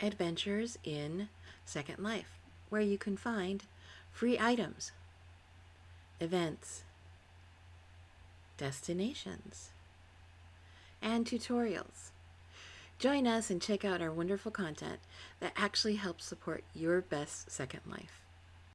Adventures in Second Life, where you can find free items, events, destinations, and tutorials. Join us and check out our wonderful content that actually helps support your best Second Life.